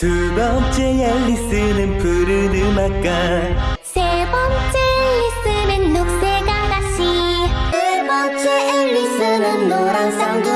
두 번째 앨리스는 푸른 음악가 세 번째 앨리스는 녹색 아가씨. 네 번째 앨리스는 노란 쌍둥이